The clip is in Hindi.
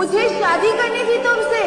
मुझे शादी करनी थी तुमसे।